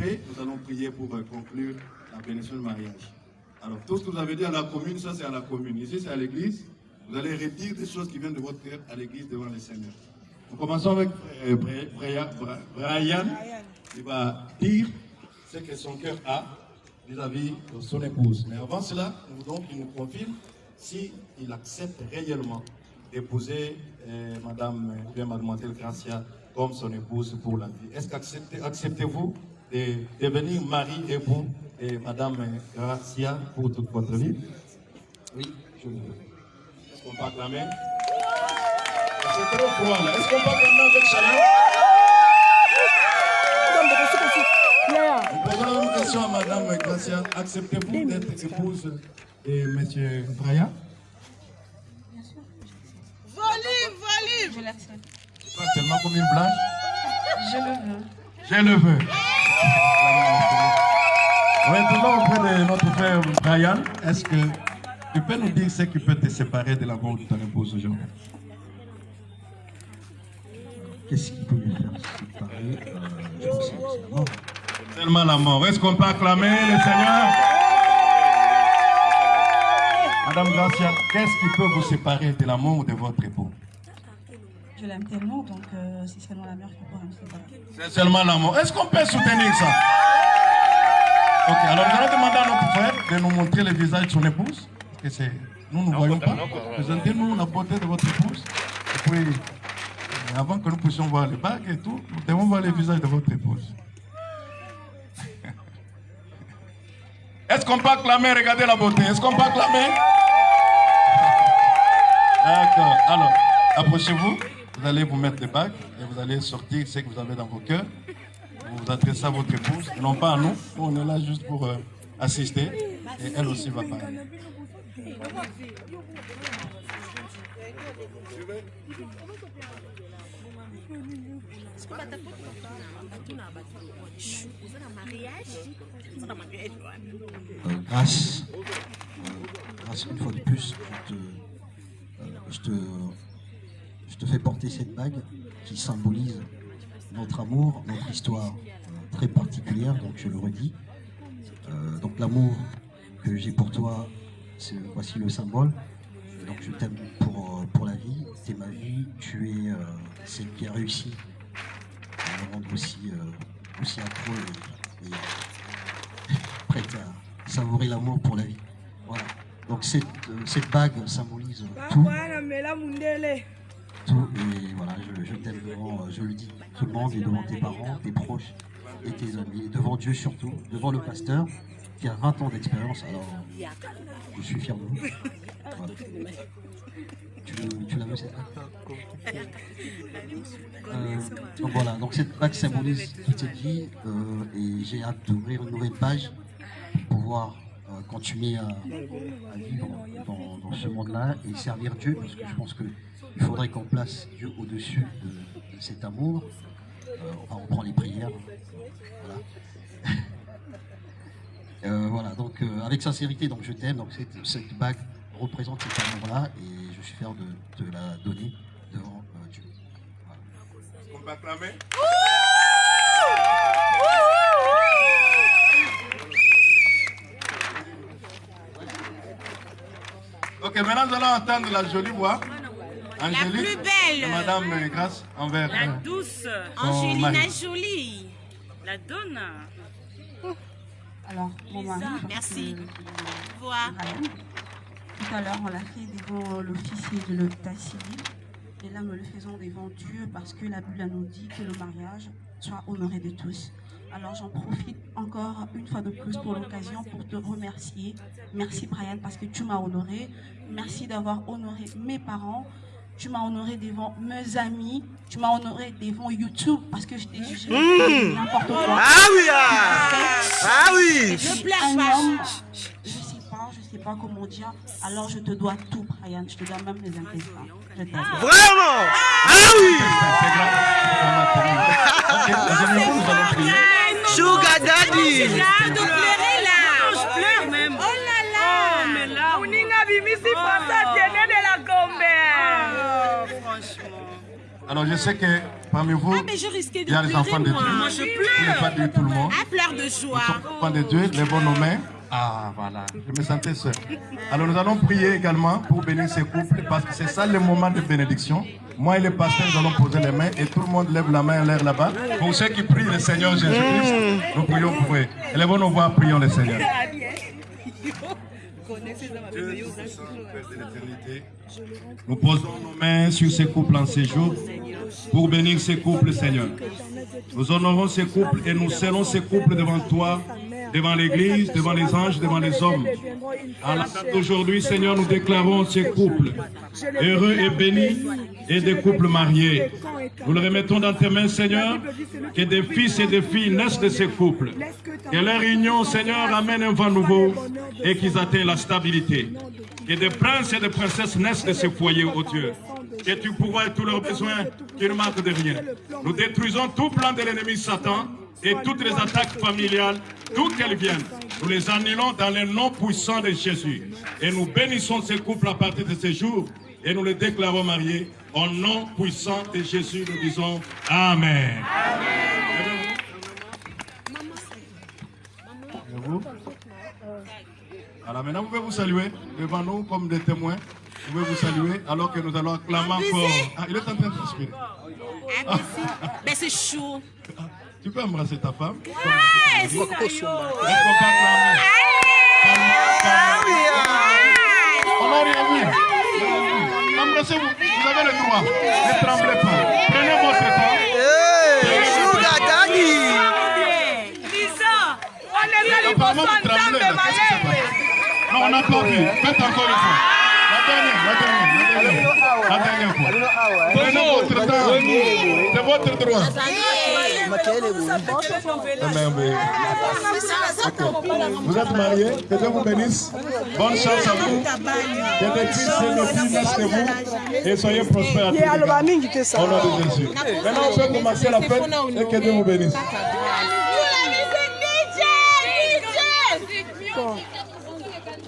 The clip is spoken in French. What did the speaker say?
nous allons prier pour euh, conclure la bénédiction de mariage. Alors, tout ce que vous avez dit à la commune, ça c'est à la commune. Ici, c'est à l'église. Vous allez redire des choses qui viennent de votre cœur à l'église devant le Seigneur. Nous commençons avec euh, Brian. Il va dire ce que son cœur a vis-à-vis de son épouse. Mais avant cela, nous voulons nous confirme s'il accepte réellement d'épouser euh, Madame, Mademoiselle Gracia comme son épouse pour la vie. Est-ce qu'acceptez-vous de devenir mari et époux de Madame Gracia pour toute votre vie Oui, je le veux. Est-ce qu'on peut acclamer C'est trop froid là. Est-ce qu'on peut acclamer avec chaleur Nous posons une question à Madame Gracia. Acceptez-vous d'être épouse de M. Brian Volume, volume Je l'accepte. Pas tellement comme une blanche Je le veux. Je le veux. Oui, toujours auprès de notre frère Brian, est-ce que tu peux nous dire ce qui peut te séparer de l'amour de ton épouse aujourd'hui? Qu'est-ce qui peut me faire séparer euh, que. Tellement la mort. Est-ce qu'on peut acclamer le Seigneur? Madame Gracia, qu'est-ce qui peut vous séparer de l'amour de votre époux Je l'aime tellement, donc euh, c'est seulement la mère qui pourra me séparer. C'est seulement l'amour. Est-ce qu'on peut soutenir ça? Ok, alors nous allons demander à notre frère de nous montrer le visage de son épouse. Nous ne voyons pas. Présentez-nous la beauté de votre épouse. Et puis, euh, avant que nous puissions voir les bagues et tout, nous devons voir le visage de votre épouse. Est-ce qu'on peut acclamer Regardez la beauté? Est-ce qu'on peut acclamer? D'accord. Alors, approchez-vous. Vous allez vous mettre les bagues et vous allez sortir ce que vous avez dans vos cœurs. Vous vous adressez à votre épouse non pas à nous. On est là juste pour euh, assister et elle aussi va parler. Euh, grâce, euh, grâce une fois de plus, je te, euh, te fais porter cette bague qui symbolise notre amour, notre histoire très particulière, donc je le redis. Euh, donc l'amour que j'ai pour toi, c'est voici le symbole. Donc je t'aime pour, euh, pour la vie, tu es ma vie, tu es euh, celle qui a réussi à me rendre aussi, euh, aussi accro et, et prête à savourer l'amour pour la vie. Voilà. Donc cette, cette bague symbolise tout, tout et voilà, je, je t'aime devant, euh, je le dis, tout le monde et devant tes parents, tes proches et tes amis, devant Dieu surtout, devant le pasteur qui a 20 ans d'expérience, alors je suis fier de vous. Tu, tu la veux cette bague Euh, donc voilà, donc cette bague symbolise toute cette vie euh, et j'ai hâte d'ouvrir une nouvelle page pour pouvoir continuer à, à vivre dans, dans ce monde-là et servir Dieu parce que je pense qu'il faudrait qu'on place Dieu au-dessus de, de cet amour. Euh, enfin, on prend les prières. Voilà. Euh, voilà, donc euh, avec sincérité, donc je t'aime. Donc cette, cette bague représente cet amour-là et je suis fier de te la donner devant euh, Dieu. Voilà. Est-ce Ok, maintenant nous allons entendre la jolie voix. Angélique, plus belle. de Madame euh, Grâce envers La euh, douce Angelina mari. Jolie. La donne. Alors, mon mari. Merci. que- Vois. Brian, Tout à l'heure, on l'a fait devant l'officier de l'état civil. Et là, nous le faisons devant Dieu parce que la Bible nous dit que le mariage soit honoré de tous. Alors, j'en profite encore une fois de plus pour l'occasion pour te remercier. Merci, Brian, parce que tu m'as honoré. Merci d'avoir honoré mes parents. Tu m'as honoré devant mes amis. Tu m'as honoré devant YouTube parce que je t'ai jugé n'importe quoi. Ah oui, ah, ah oui. Je pleure un pas. homme, je sais pas, je sais pas comment dire. Alors je te dois tout, Brian. Je te dois même les intestins. Je t'aime. Vraiment Ah oui Ok, Sugar Daddy. Je pleure même. Oh là là. uninga bimisi pasa tiene de la gombe Oh, franchement. Alors je sais que Parmi vous, Ah, il y a les enfants de. Dieu. Moi, je pleure. dire tout le monde. Un pleur de joie. enfants de Dieu, lèvons nos mains. Ah, voilà, je me sentais seul. Alors nous allons prier également pour bénir ces couples parce que c'est ça le moment de bénédiction. Moi et le pasteur, nous allons poser les mains et tout le monde lève la main en l'air là-bas. Pour ceux qui prient le Seigneur Jésus-Christ, nous prions pour eux. Élevons nos voix, prions le Seigneur. Nous posons nos mains sur ces couples en séjour pour bénir ces couples, Seigneur. Nous honorons ces couples et nous scellons ces couples devant toi, devant l'Église, devant les anges, devant les hommes. À la date d'aujourd'hui, Seigneur, nous déclarons ces couples heureux et bénis et des couples mariés. Nous le remettons dans tes mains, Seigneur, que des fils et des filles naissent de ces couples. Que leur union, Seigneur, amène un vent nouveau et qu'ils atteignent la stabilité. Que des princes et des princesses naissent de ces foyers, ô Dieu. Que tu pourvoies tous leurs besoins, qu'ils ne manquent de rien. Nous détruisons tout plan de l'ennemi Satan et toutes les attaques familiales, d'où qu'elles viennent. Nous les annulons dans le nom puissant de Jésus. Et nous bénissons ces couples à partir de ce jour et nous les déclarons mariés. Au nom puissant de Jésus, nous disons Amen. Et vous Alors maintenant, vous pouvez vous saluer devant nous comme des témoins. Vous pouvez vous saluer alors que nous allons acclamer encore. Ah, il est en train de transpirer. Ah, mais c'est- c'est chaud. Tu peux embrasser ta femme Ouais, Sinayo. acclamer On n'a rien vu. Embrassez-vous. Vous avez le droit. Ne tremblez pas. Prenez votre temps. Sugar Daddy. Apparemment, vous tremblez. là. Qu'est-ce qui se passe? Non, on n'a pas vu. Faites encore une fois. C'est votre droit. Vous êtes mariés, que Dieu vous bénisse. Bonne chance à vous. Que des fils et des filles naissent de vous. Et soyez prospères à tous égards. Au nom de Jésus. Maintenant, on peut commencer la fête et que Dieu vous bénisse.